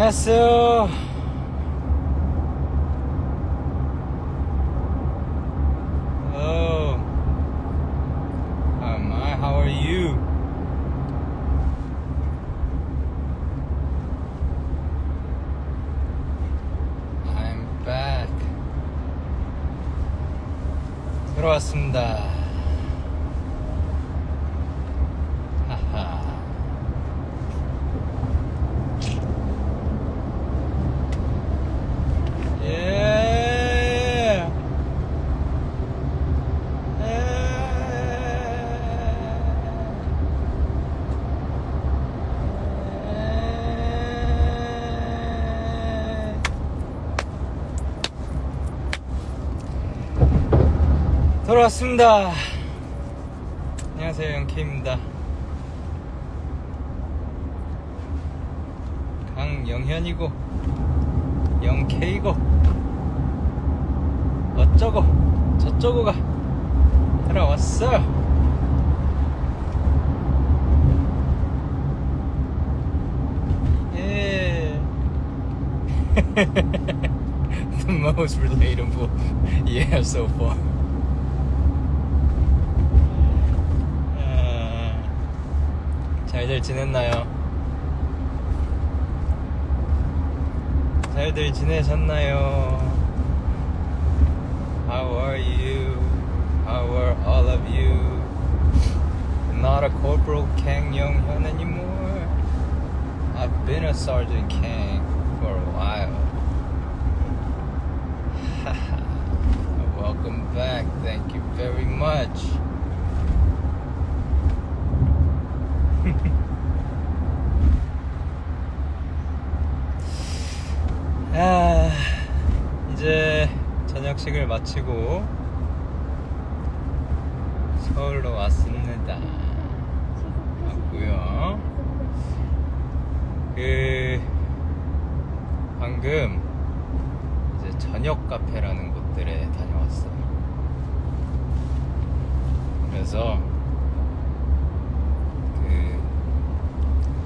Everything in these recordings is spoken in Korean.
안녕하세요. Hello. How am I? How are you? I'm back. 들어왔습니다. 하하. 예. 예. 돌아 왔습니다. 안녕하세요, 영케입니다. 강영현이고, 영케이고, 어쩌고, 저쩌고가 들어왔어. 예. the most relatable so far. 잘들 지냈나요? 잘들 지내셨나요? How are you? How are all of you? Not a Corporal Kang Young Hyun anymore. I've been a Sergeant Kang for a while. Welcome back. Thank you very much. 저녁식을 마치고 서울로 왔습니다. 왔고요. 그 방금 이제 저녁 카페라는 곳들에 다녀왔어요. 그래서 그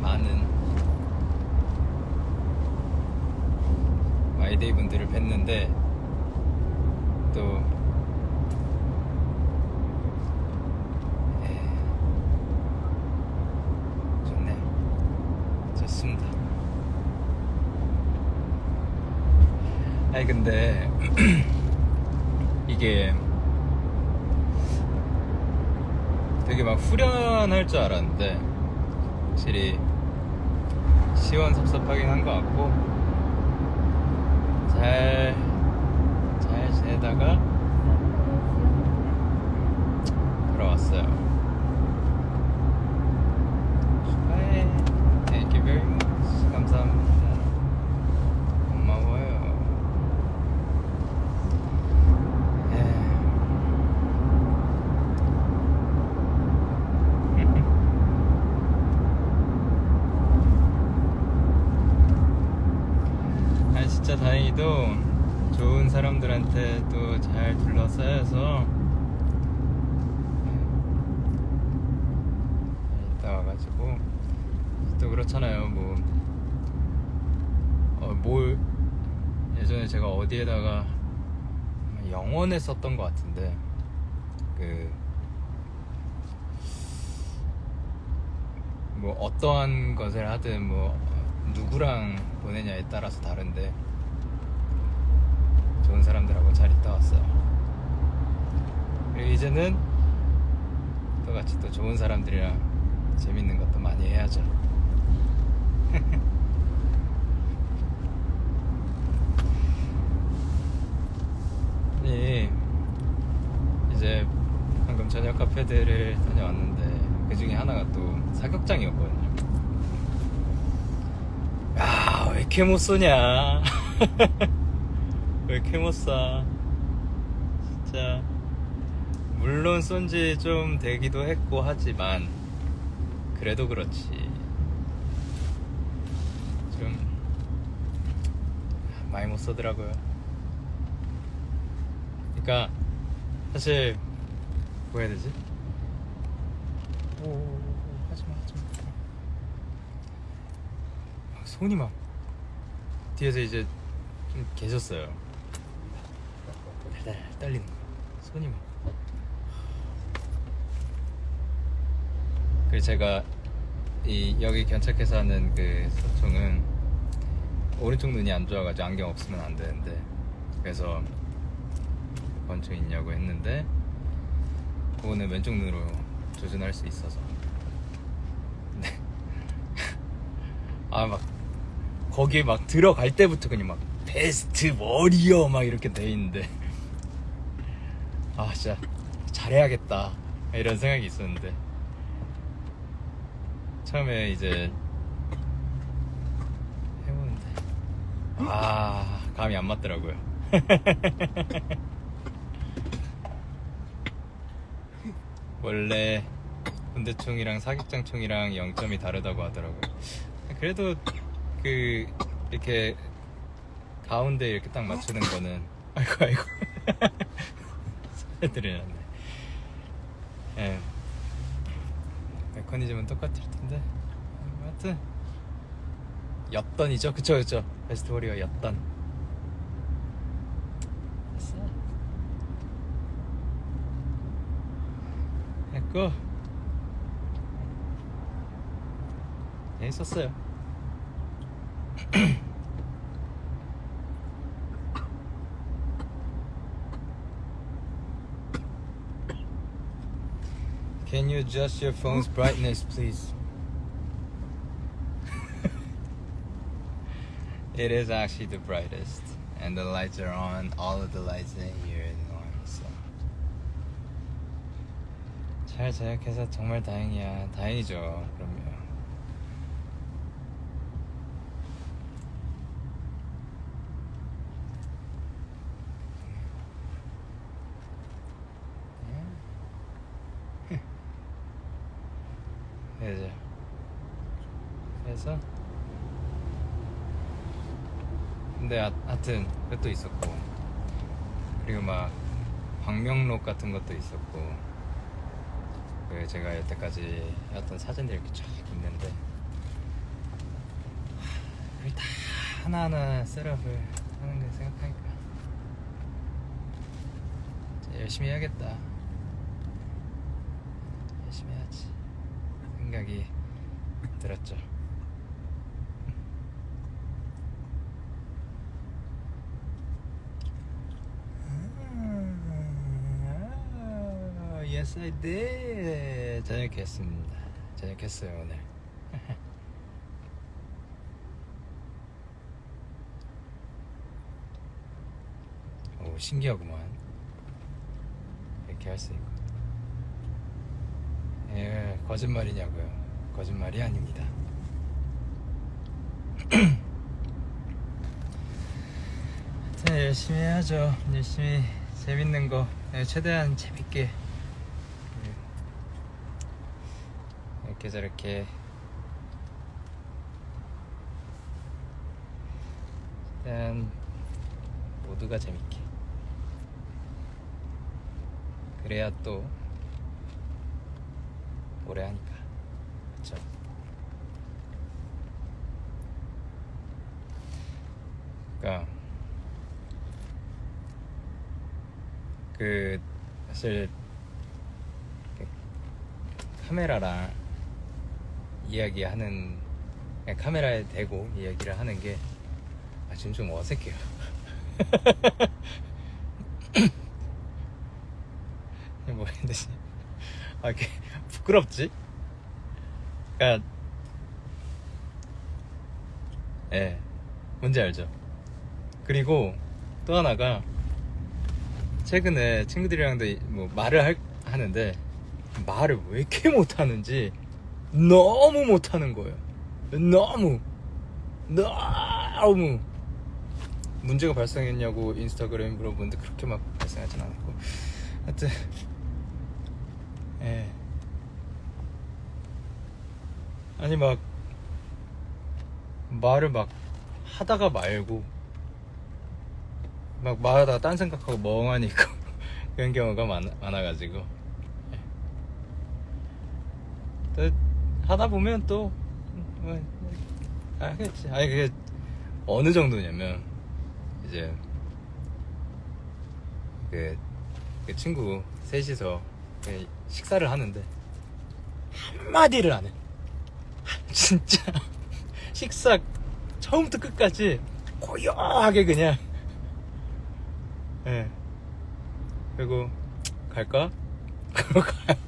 많은 마이데이 분들을 뵀는데 또 예, 좋네요. 좋습니다. 아니 근데 이게 되게 막 후련할 줄 알았는데 확실히 시원섭섭하긴 한 것 같고 잘, 잘 지내다가 돌아왔어요. 축하해. Thank you very much. 감사합니다. 고마워요. 아 진짜 다행히도 좋은 사람들한테 또 잘 둘러싸여서 네, 있다 와가지고 또 그렇잖아요 뭐 어, 뭘 예전에 제가 어디에다가 영원에 썼던 것 같은데 그 뭐 어떠한 것을 하든 뭐 누구랑 보내냐에 따라서 다른데 좋은 사람들하고 잘 있다 왔어요. 그리고 이제는 또 같이 또 좋은 사람들이랑 재밌는 것도 많이 해야죠. 네, 이제 방금 저녁 카페들을 다녀왔는데 그 중에 하나가 또 사격장이었거든요. 야, 왜 이렇게 못 쏘냐? 왜 이렇게 못 쏴? 진짜. 물론 쏜지 좀 되기도 했고 하지만, 그래도 그렇지. 좀, 많이 못 쏘더라고요. 그러니까, 사실, 뭐 해야 되지? 오, 하지마, 하지마. 손이 막 뒤에서 이제 좀 계셨어요. 달달 떨리는 거. 손이 막. 그래서 제가 이 여기 견착해서 하는 그 소총은 오른쪽 눈이 안 좋아가지고 안경 없으면 안 되는데 그래서 권총 있냐고 했는데 그거는 왼쪽 눈으로 조준할 수 있어서. 네. 아막 거기에 막 들어갈 때부터 그냥 막 베스트 머리어 막 이렇게 돼 있는데. 아 진짜 잘해야겠다. 이런 생각이 있었는데. 처음에 이제 해보는데. 아 감이 안 맞더라고요 원래 군대총이랑 사격장총이랑 0점이 다르다고 하더라고요. 그래도 그 이렇게 가운데 이렇게 딱 맞추는 거는 아이고 아이고. 소리들이 났네. 예. 메커니즘은 똑같을 텐데. 하여튼 였던이죠. 그쵸 그쵸. 베스트 워리어 였던 됐고 재밌었어요 Can you adjust your phone's brightness, please? it is actually the brightest, and the lights are on. All of the lights in here 잘 제작해서 정말 다행이야. 다행이죠. 그럼요. 그래서 그래서 근데 하, 하여튼 그것도 있었고 그리고 막 광명록 같은 것도 있었고 그 제가 여태까지 해왔던 사진들이 이렇게 쫙 있는데 다 하나하나 셋업을 하는 거 생각하니까 열심히 해야겠다 열심히 해야지 생각이 들었죠. 아, Yes, I did. 저녁 했습니다. 저녁 했어요 오늘. 오 신기하구만. 이렇게 할 수 있고. 예, 거짓말이냐고요. 거짓말이 아닙니다. 하여튼 열심히 해야죠. 열심히 재밌는 거 예, 최대한 재밌게 예, 이렇게 저렇게 최대한 모두가 재밌게 그래야 또 오래 하니까. 그쵸? 그니까 그 사실 그 카메라랑 이야기하는 카메라에 대고 이야기를 하는 게 아, 지금 좀 어색해요 뭐 했는지 아 이렇게 부끄럽지? 그니까 예 뭔지 알죠? 그리고 또 하나가 최근에 친구들이랑도 이- 뭐 말을 할- 하는데 말을 왜 이렇게 못하는지 너무 못하는 거예요. 너무. 너무. 문제가 발생했냐고 인스타그램에 물어보는데 그렇게 막 발생하진 않았고. 하여튼 예. 아니 막 말을 막 하다가 말고 막 말하다가 딴 생각하고 멍하니 있고 그런 경우가 많, 많아가지고. 예. 또 하다 보면 또 뭐, 알겠지 아니 그게 어느 정도냐면 이제 그, 그 친구 셋이서 그 식사를 하는데 한마디를 안 해. 진짜 식사 처음부터 끝까지 고요하게 그냥 예 그리고 갈까? 그러고 가요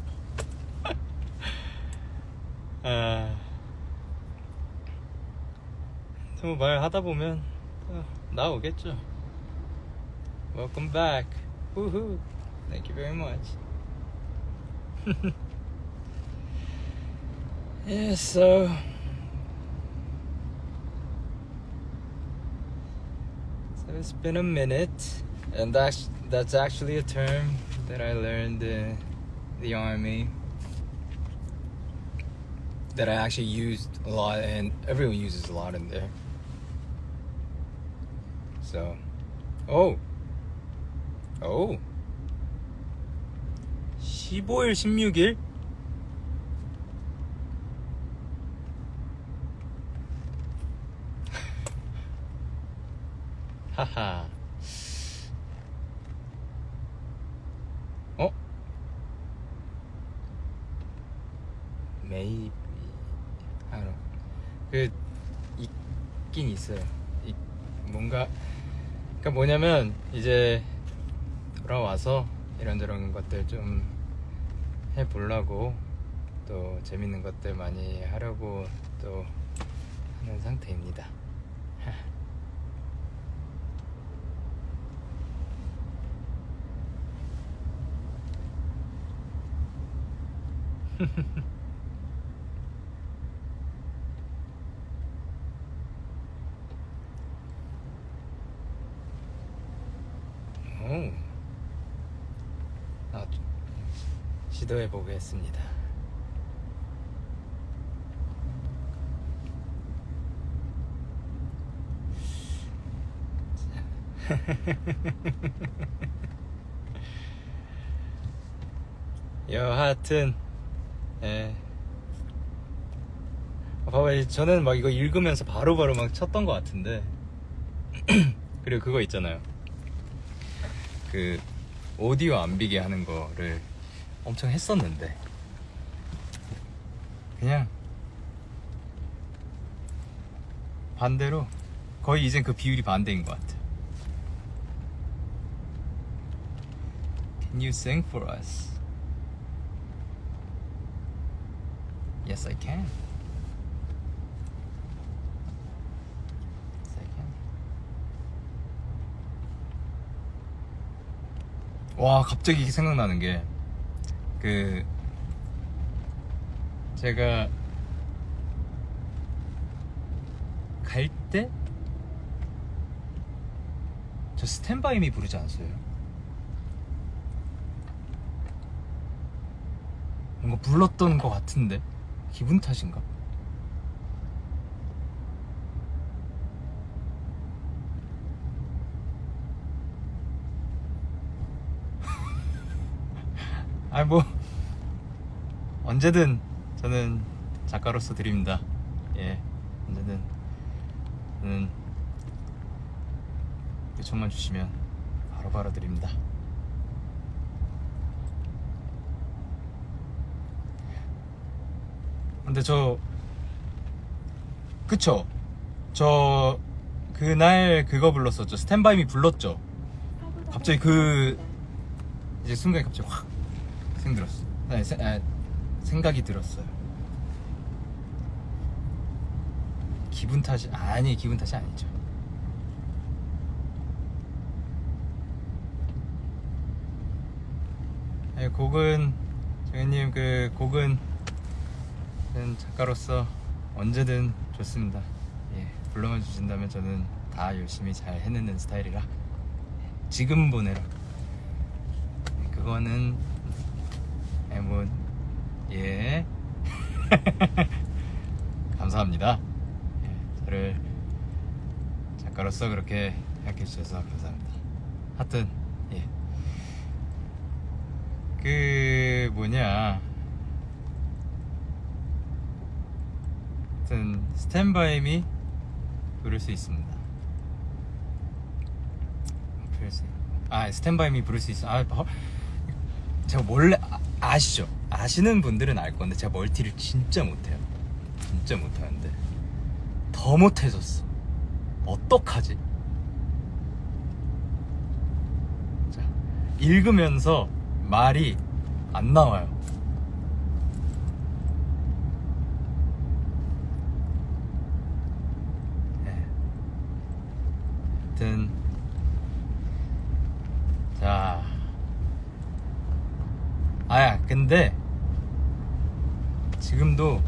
뭐 말하다 보면 또 나오겠죠 Welcome back Woohoo Thank you very much Yeah, so So it's been a minute, and that's that's actually a term that I learned in the army that I actually used a lot, and everyone uses a lot in there. So, oh, oh, 15일, 16일. 하하. 어? Maybe. I don't know. 그 있긴 있어요. 이, 뭔가 그러니까 뭐냐면 이제 돌아와서 이런저런 것들 좀 해보려고 또 재밌는 것들 많이 하려고 또 하는 상태입니다. 오. 아, 시도해 보겠습니다. 여하튼, 예. 아, 봐봐요. 저는 막 이거 읽으면서 바로 바로 막 쳤던 것 같은데. 그리고 그거 있잖아요. 그 오디오 안 비게 하는 거를 엄청 했었는데 그냥 반대로 거의 이젠 그 비율이 반대인 것 같아. Can you sing for us? Yes, I can. Yes, I can. 와 갑자기 생각나는 게 그 제가 갈 때 저 스탠바이미 부르지 않았어요? 뭔가 불렀던 것 같은데 기분 탓인가? 아뭐 언제든 저는 작가로서 드립니다. 예, 언제든 저는 요청만 주시면 바로 바로 드립니다. 근데 저 그쵸? 저 그날 그거 불렀었죠. 스탠바이미 불렀죠. 갑자기 그 이제 순간에 갑자기 확 생들었어. 아니, 세- 아, 생각이 들었어요. 기분 탓이 아니 기분 탓이 아니죠. 네, 곡은 정현님 그 곡은 작가로서 언제든 좋습니다. 예, 불러만 주신다면 저는 다 열심히 잘 해내는 스타일이라 예, 지금 보내라. 예, 그거는 예, 뭐, 예. 감사합니다. 예, 저를 작가로서 그렇게 생각해 주셔서 감사합니다. 하여튼, 예. 그, 뭐냐. 하여튼, 스탠바이미 부를 수 있습니다. 아 스탠바이 미 부를 수 있어 아 버- 제가 원래 아, 아시죠? 아시는 분들은 알 건데 제가 멀티를 진짜 못해요. 진짜 못하는데. 더 못해졌어. 어떡하지? 자 읽으면서 말이 안 나와요. 네. 하여튼 자 아야 근데 지금도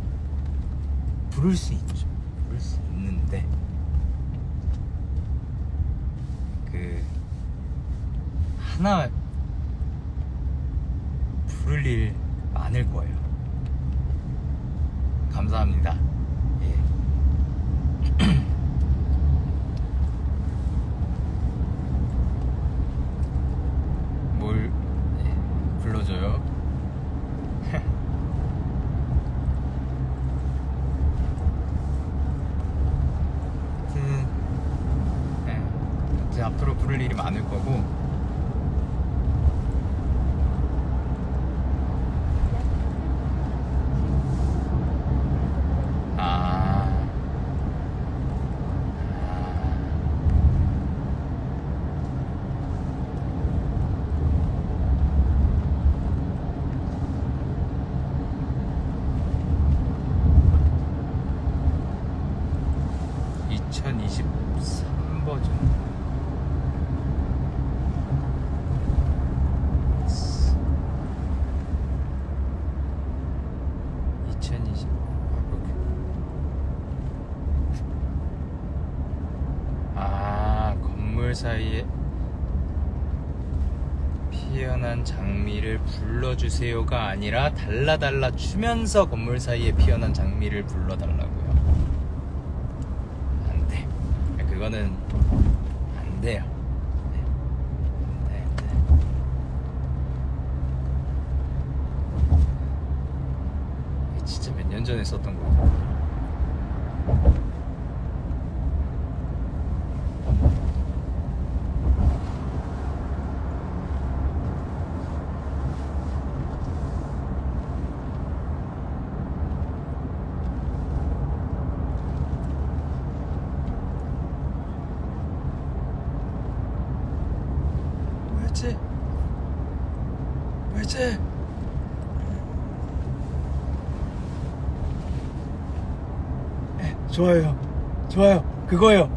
부를 수 있죠. 부를 수 있는데 그 하나 부를 일 많을 거예요. 감사합니다 예. 뭘 예, 불러줘요? 하여튼 예, 이제 앞으로 부를 일이 많을 거고 아, 아. 2023 버전. 2020. 아, 건물 사이에 피어난 장미를 불러주세요가 아니라 달라달라 추면서 건물 사이에 피어난 장미를 불러달라고요. 안 돼. 그거는 안 돼요. 네. 돼. 이게 진짜 몇 년 전에 썼던 거 죠. 왜지? 왜지? 네, 좋아요. 좋아요. 그거요.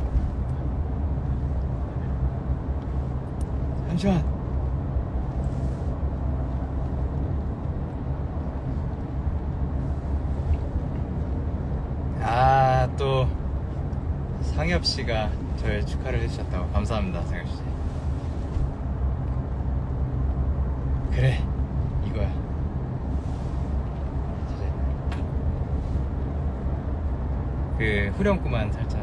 잠시만. 아, 또 상엽 씨가 저의 축하를 해주셨다고 감사합니다, 상엽 씨. 그래, 이거야. 그 후렴구만 살짝.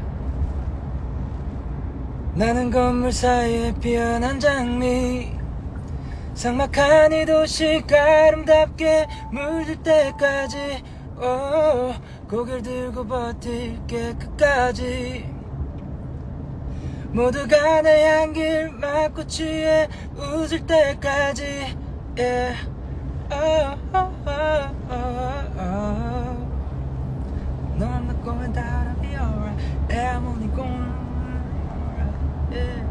나는 건물 사이에 피어난 장미 삭막한 이 도시가 아름답게 물들 때까지 오, 고개를 들고 버틸게 끝까지 모두가 내 향기를 맡고 취해 웃을 때까지 yeah. oh, oh, oh, oh, oh. I'll be alright. Yeah, I'm only going alright. Yeah.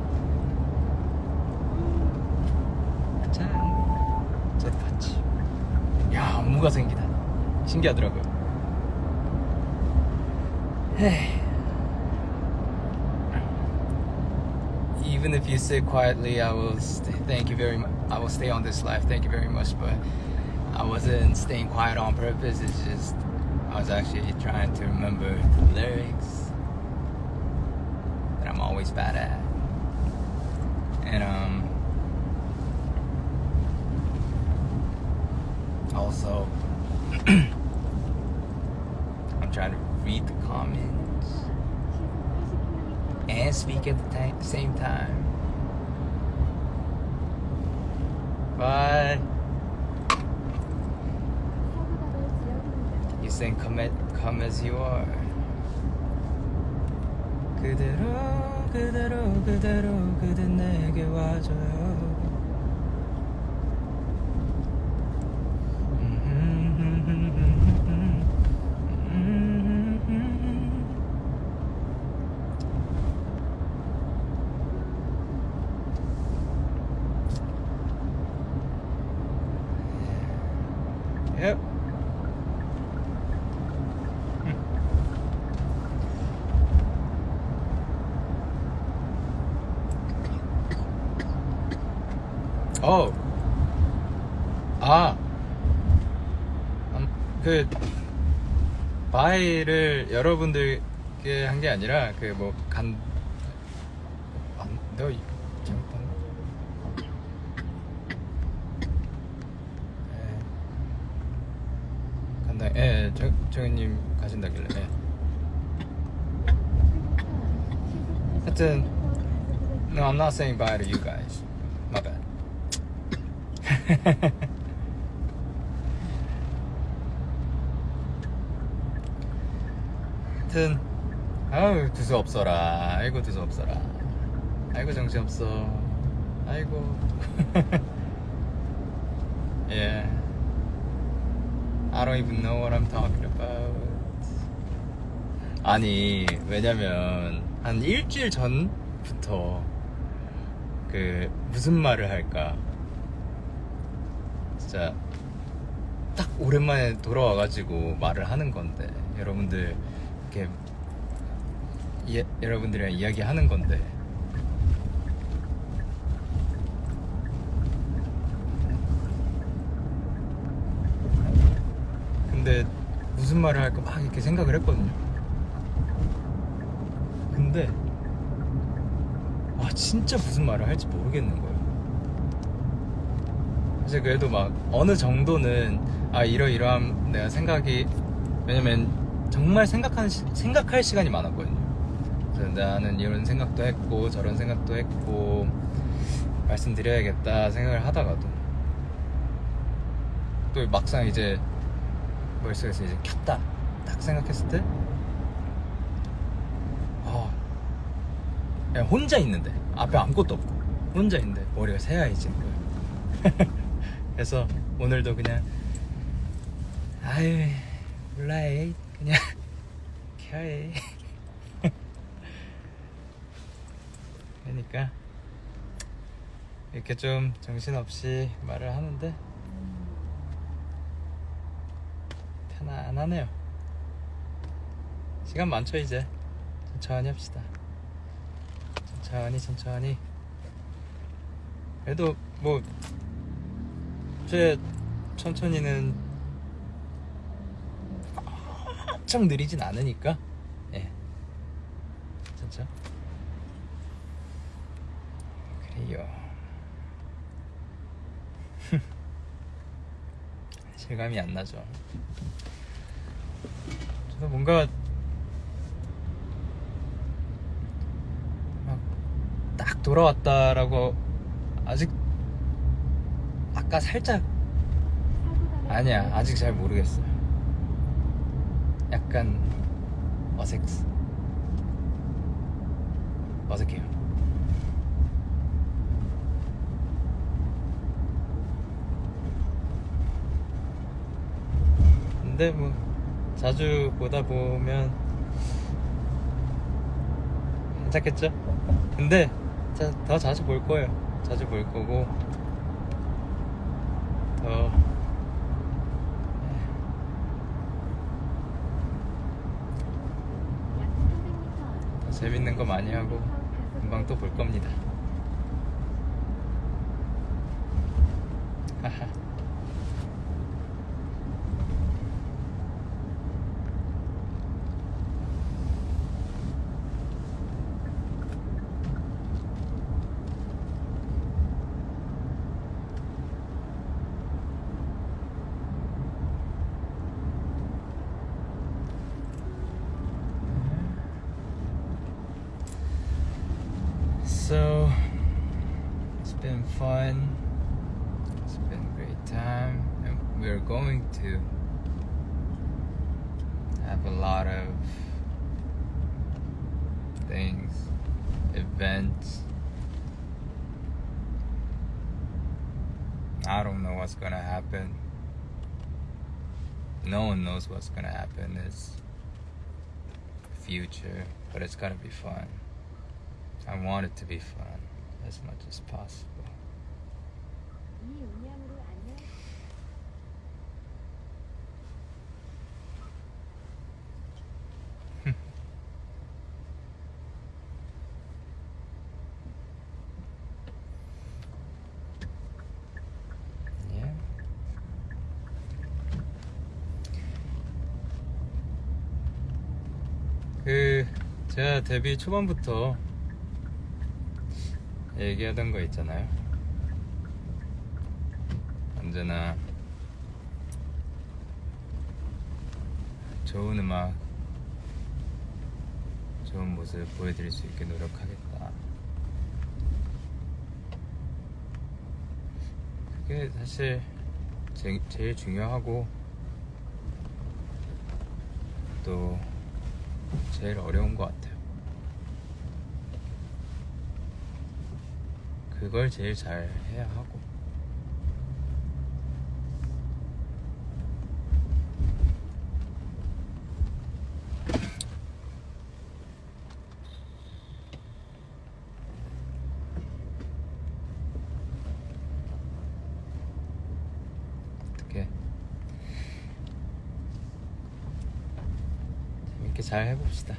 짠. 저 봤지. 야, 안무가 생기다. 신기하더라고요. 에이. Even if you sit quietly, I will st- thank you very much. I will stay on this life. Thank you very much. But I wasn't staying quiet on purpose. It's just I was actually trying to remember the lyrics that I'm always bad at. And um also I'm trying to read the comments and speak at the ta- same time. Bye. You saying come, at, come as you are. 그대로 그대로 그대로 그대 내게 와줘요 Yep. 어. 아. 음, 그 바이를 여러분들께 한 게 아니라 그 뭐 간. 안, 내가 이- 잘못했나? 예. 간다. 예, 정 정현님 가신다길래. 예. 하여튼, no, I'm not saying bye to you guys. My bad. 하여튼 아유 두수 없어라. 아이고 두수 없어라. 아이고 정신 없어. 아이고. 예. I don't even know what I'm talking about. 아니 왜냐면 한 일주일 전부터 그 무슨 말을 할까? 진짜 딱 오랜만에 돌아와가지고 말을 하는 건데 여러분들 이렇게 예, 여러분들이랑 이야기하는 건데. 근데 무슨 말을 할까 막 이렇게 생각을 했거든요. 근데 아 진짜 무슨 말을 할지 모르겠는 거예요. 사실 그래도 막 어느 정도는 아 이러이러한 내가 생각이 왜냐면 정말 생각하는 시- 생각할 시간이 많았거든요. 그래서 나는 이런 생각도 했고 저런 생각도 했고 말씀드려야겠다 생각을 하다가도 또 막상 이제 머릿속에서 이제 켰다 딱 생각했을 때 아, 그냥 혼자 있는데 앞에 아무것도 없고 혼자 있는데 머리가 거예요. 그래서 오늘도 그냥 아유 몰라 에이 그냥 켜해. 그러니까 이렇게 좀 정신없이 말을 하는데 편안하네요. 시간 많죠 이제? 천천히 합시다. 천천히 천천히. 그래도 뭐 제 천천히는 엄청 느리진 않으니까. 예. 진짜 그래요. 실감이 안 나죠. 저도 뭔가 막 딱 돌아왔다라고 아직 아까 살짝 아니야 아직 잘 모르겠어요 약간 어색 어색해요. 근데 뭐 자주 보다 보면 괜찮겠죠? 근데 자, 더 자주 볼 거예요. 자주 볼 거고 더 더 재밌는 거 많이 하고 금방 또 볼 겁니다. Fun. It's been a great time, and we're going to have a lot of things events. I don't know what's gonna happen. No one knows what's gonna happen. It's future, but it's gonna be fun. I want it to be fun as much as possible. 예. 그 제가 데뷔 초반부터 얘기하던 거 있잖아요. 언제나 좋은 음악, 좋은 모습 보여드릴 수 있게 노력하겠다. 그게 사실 제, 제일 중요하고 또 제일 어려운 것 같아요. 그걸 제일 잘 해야 하고. 어떻게 재밌게 잘 해봅시다.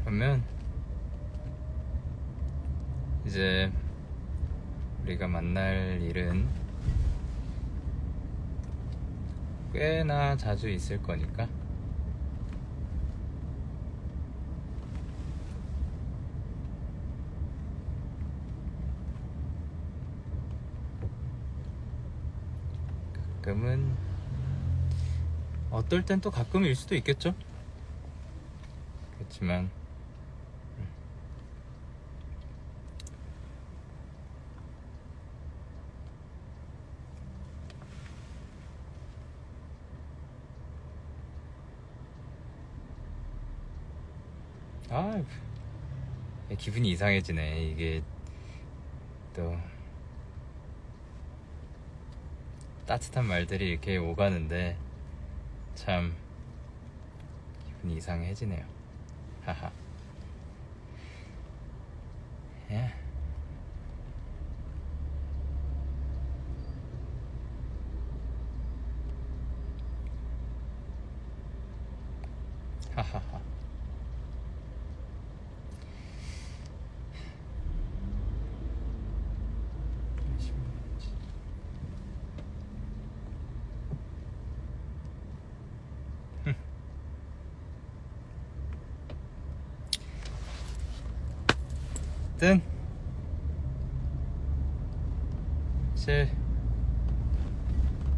그러면 이제 우리가 만날 일은 꽤나 자주 있을 거니까 가끔은 어떨 땐 또 가끔일 수도 있겠죠? 그렇지만 음. 아 기분이 이상해지네 이게 또 따뜻한 말들이 이렇게 오가는데 참 기분이 이상해지네요. 하하. 예. 하하하 열심히 해야지. 든 제일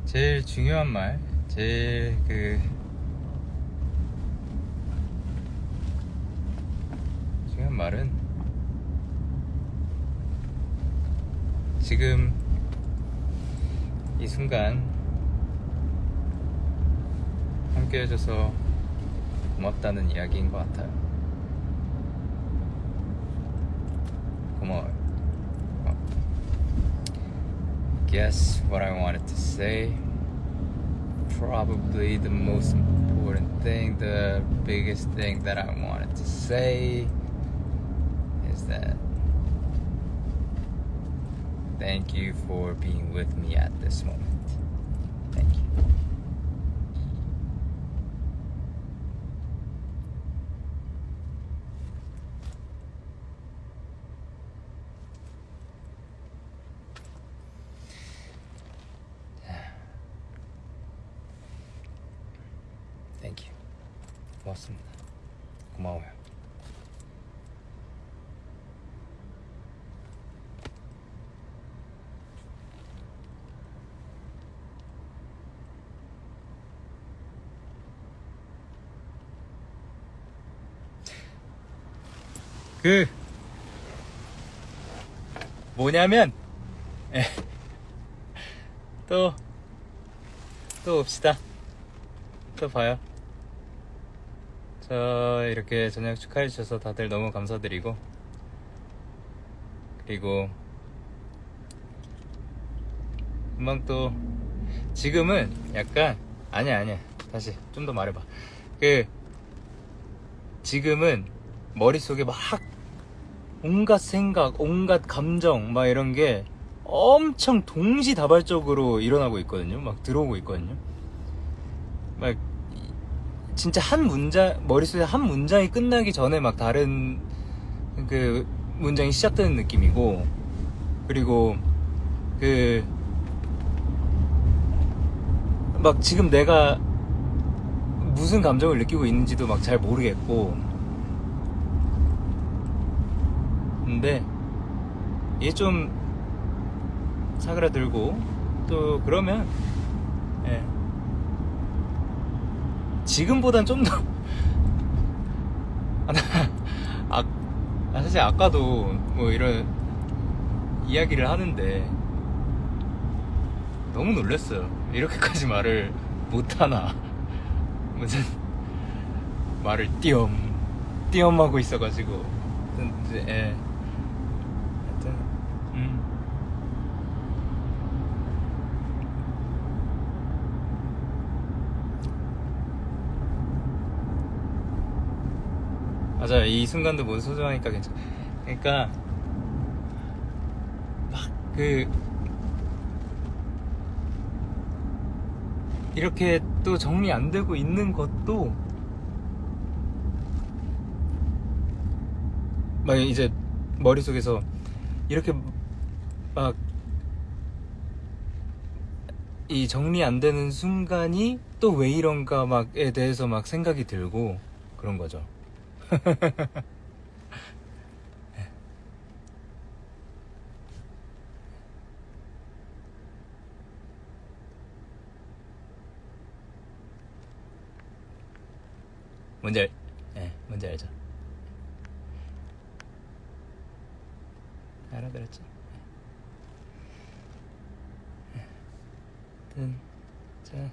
제일 중요한 말, 제일 그 중요한 말은 지금 이 순간 함께 해줘서 고맙다는 이야기인 것 같아요. 고마워요. 어. Guess what I wanted to say. Probably the most important thing, the biggest thing that I wanted to say is that thank you for being with me at this moment. 그 뭐냐면 예. 또, 또 봐요. 저 이렇게 저녁 축하해 주셔서 다들 너무 감사드리고, 그리고, 금방 또, 지금은 약간, 아니야, 아니야. 다시 좀 더 말해봐. 그, 지금은 머릿속에 막 온갖 생각, 온갖 감정, 막 이런 게 엄청 동시다발적으로 일어나고 있거든요. 막 들어오고 있거든요. 막 진짜 한 문장 머릿속에 한 문장이 끝나기 전에 막 다른 그 문장이 시작되는 느낌이고 그리고 그 막 지금 내가 무슨 감정을 느끼고 있는지도 막 잘 모르겠고 근데 이게 좀 사그라들고 또 그러면 예. 지금보단 좀더 아, 나, 아, 아, 사실 아까도 뭐 이런 이야기를 하는데 너무 놀랐어요 이렇게까지 말을 못하나 무슨 말을 띄엄 띄엄 하고 있어가지고 예. 하여튼 음. 맞아요. 이 순간도 모두 소중하니까 괜찮. 그러니까 막 그 이렇게 또 정리 안 되고 있는 것도 막 이제 머릿속에서 이렇게 막 이 정리 안 되는 순간이 또 왜 이런가 막에 대해서 막 생각이 들고 그런 거죠. 뭔지 알, 예, 뭔지 알죠? 알아들었죠? 예. 하여튼 자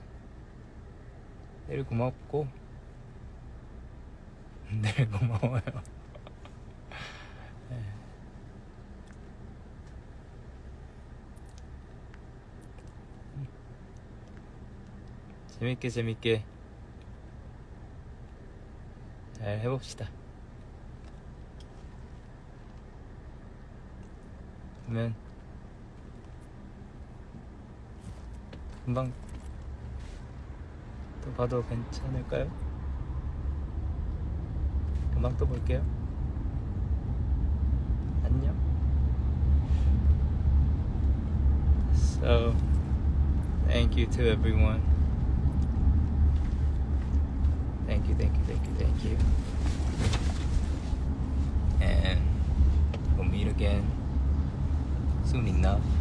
내일 고맙고 네 고마워요 예. 재밌게 재밌게 잘 해봅시다 그러면 금방 또 봐도 괜찮을까요? 금방 또 볼게요. 안녕. So, thank you to everyone. Thank you, thank you, thank you, thank you. And we'll meet again soon enough.